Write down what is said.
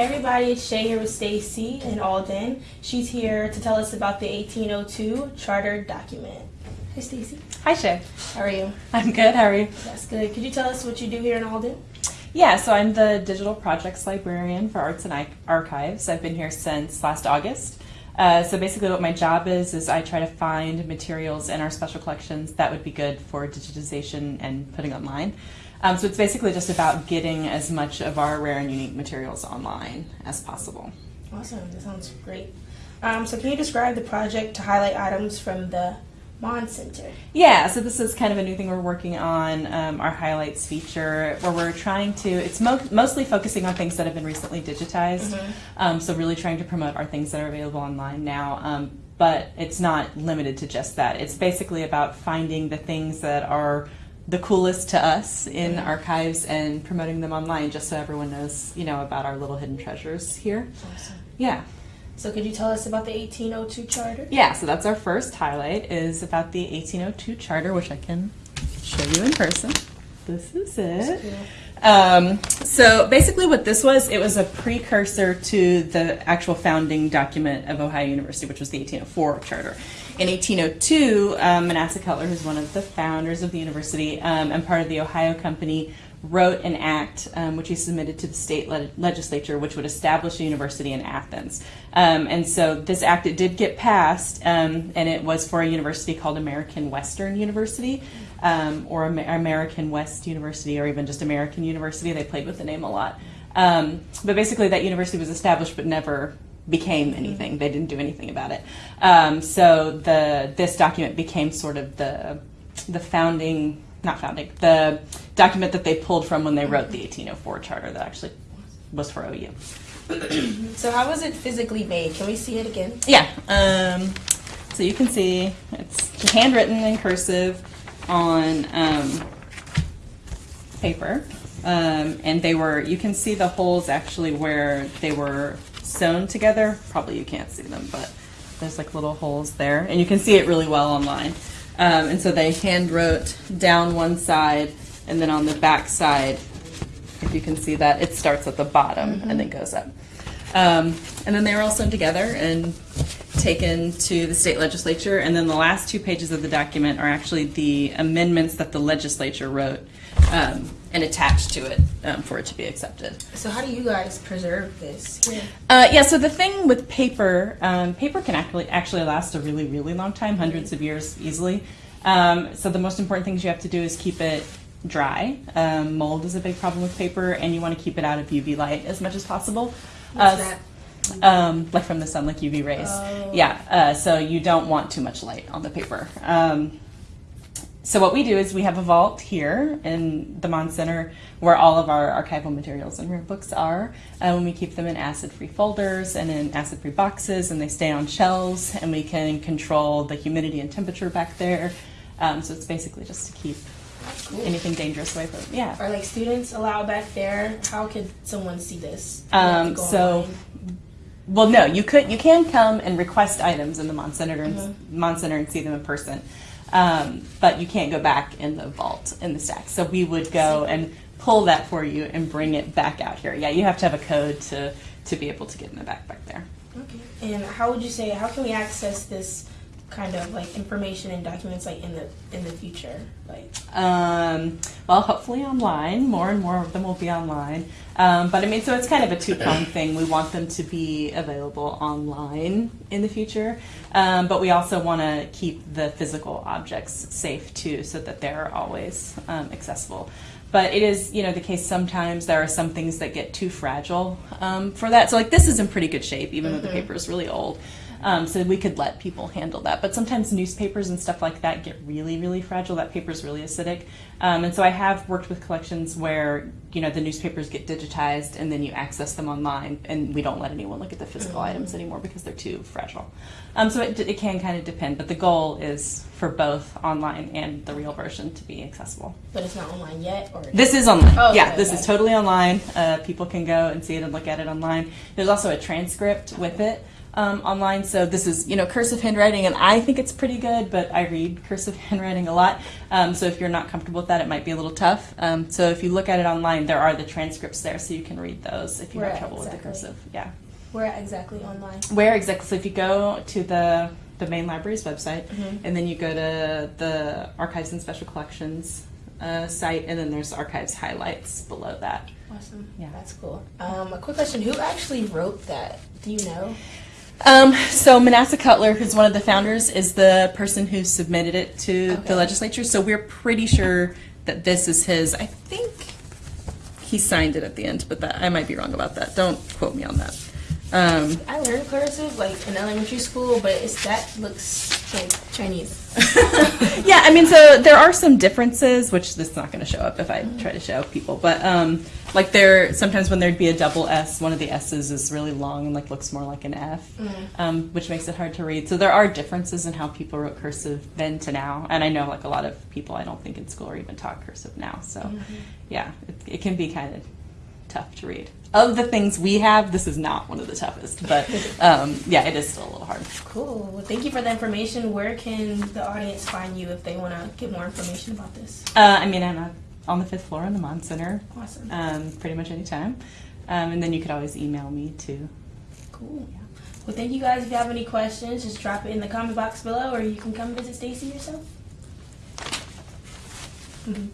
Hey everybody, it's Shay here with Stacy in Alden. She's here to tell us about the 1802 charter document. Hey Stacy. Hi Shay. How are you? I'm good. How are you? That's good. Could you tell us what you do here in Alden? Yeah, so I'm the digital projects librarian for Arts and Archives. I've been here since last August. Uh, so basically, what my job is is I try to find materials in our special collections that would be good for digitization and putting online. Um, so it's basically just about getting as much of our rare and unique materials online as possible. Awesome. That sounds great. Um, so can you describe the project to highlight items from the Mahn Center? Yeah, so this is kind of a new thing we're working on, um, our highlights feature, where we're trying to, it's mo mostly focusing on things that have been recently digitized. Mm -hmm. so really trying to promote our things that are available online now. Um, but it's not limited to just that. It's basically about finding the things that are the coolest to us in mm-hmm. archives and promoting them online just so everyone knows, you know, about our little hidden treasures here. Awesome. Yeah. So could you tell us about the 1802 charter? Yeah, so that's our first highlight is about the 1802 charter, which I can show you in person. This is it. Um, so basically what this was, it was a precursor to the actual founding document of Ohio University, which was the 1804 charter. In 1802, um, Manasseh Cutler, who's one of the founders of the university um, and part of the Ohio Company, wrote an act um, which he submitted to the state le legislature, which would establish a university in Athens. Um, and so this act it did get passed, um, and it was for a university called American Western University, um, or Amer American West University, or even just American University. They played with the name a lot. Um, but basically, that university was established, but never became anything. They didn't do anything about it. Um, so the this document became sort of the the founding not founding, the document that they pulled from when they wrote the 1804 charter that actually was for OU. so how was it physically made? Can we see it again? Yeah. Um, so you can see it's handwritten in cursive on um, paper. Um, and they were, you can see the holes actually where they were sewn together. Probably you can't see them, but there's like little holes there. And you can see it really well online. Um, and so they hand wrote down one side, and then on the back side, if you can see that, it starts at the bottom mm -hmm. and then mm-hmm. goes up. Um, and then they were all sewn together and taken to the state legislature. And then the last two pages of the document are actually the amendments that the legislature wrote um, and attached to it um, for it to be accepted. So how do you guys preserve this? Yeah. Uh, yeah. So the thing with paper, um, paper can actually actually last a really really long time, hundreds of years easily. Um, so the most important things you have to do is keep it dry. Um, mold is a big problem with paper, and you want to keep it out of UV light as much as possible. What's uh, that? Um, like from the sun, like UV rays. Oh. Yeah, uh, so you don't want too much light on the paper. So what we do is we have a vault here in the Mahn Center where all of our archival materials and rare books are. And we keep them in acid-free folders and in acid-free boxes, and they stay on shelves, and we can control the humidity and temperature back there. Um, so it's basically just to keep cool. anything dangerous away from. Yeah. Are like students allowed back there? How could someone see this? Um, so. Online? Well, no, you could. You can come and request items in the Mahn Center, mm -hmm. Mahn Center and see them in person. Um, but you can't go back in the vault in the stack. So we would go and pull that for you and bring it back out here. Yeah, you have to have a code to, to be able to get in the back back there. Okay. And how would you say, how can we access this kind of like information and documents like in the in the future like? Um, well hopefully online. More and more of them will be online. Um, but i mean so it's kind of a two-pronged thing. We want them to be available online in the future. Um, but we also want to keep the physical objects safe too so that they're always um, accessible. But it is you know the case sometimes there are some things that get too fragile um, for that. So like this is in pretty good shape even mm -hmm. though the mm-hmm. paper is really old um, so we could let people handle that. But sometimes newspapers and stuff like that get really, really fragile. That paper is really acidic. Um, and so I have worked with collections where, you know, the newspapers get digitized and then you access them online and we don't let anyone look at the physical mm-hmm. items anymore because they're too fragile. Um, so it, it can kind of depend, but the goal is for both online and the real version to be accessible. But it's not online yet? or This is online. Oh, yeah, okay, this okay. is totally online. Uh, people can go and see it and look at it online. There's also a transcript with it um, online. So this is, you know, cursive handwriting, and I think it's pretty good, but I read cursive handwriting a lot. Um, so if you're not comfortable with that, it might be a little tough. Um, so if you look at it online, there are the transcripts there, so you can read those if you have trouble with the cursive. Yeah. Where exactly online? Where exactly? So if you go to the the main library's website, Mhm. and then you go to the Archives and Special Collections uh, site, and then there's Archives highlights below that. Awesome. Yeah. That's cool. Um, a quick question: Who actually wrote that? Do you know? Um, so Manasseh Cutler, who's one of the founders, is the person who submitted it to Okay. the legislature. So we're pretty sure that this is his. I think he signed it at the end, but that I might be wrong about that. Don't quote me on that. Um, I learned cursive like in elementary school, but it's that looks like Chinese. yeah, I mean, so there are some differences, which this is not going to show up if I try to show people, but um, like there sometimes when there'd be a double S, one of the S's is really long and like looks more like an F, um, which makes it hard to read. So there are differences in how people wrote cursive then to now, and I know like a lot of people I don't think in school are even taught cursive now. So yeah, it, it can be kind of tough to read. Of the things we have, this is not one of the toughest, but um, yeah, it is still a little hard. Cool. Well, thank you for the information. Where can the audience find you if they want to get more information about this? Uh, I mean, I'm uh, on the fifth floor in the Mahn Center, Awesome. um, pretty much any time. Um, and then you could always email me too. Cool. Well, thank you guys. If you have any questions, just drop it in the comment box below, or you can come visit Stacy yourself. Mhm.